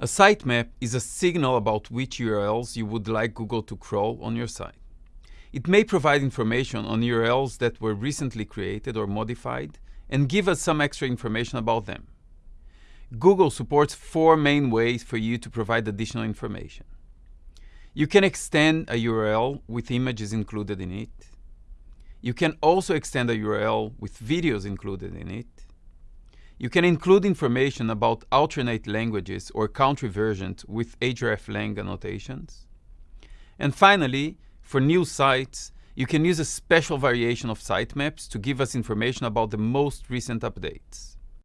A sitemap is a signal about which URLs you would like Google to crawl on your site. It may provide information on URLs that were recently created or modified and give us some extra information about them. Google supports four main ways for you to provide additional information. You can extend a URL with images included in it. You can also extend a URL with videos included in it. You can include information about alternate languages or country versions with hreflang annotations. And finally, for new sites, you can use a special variation of sitemaps to give us information about the most recent updates.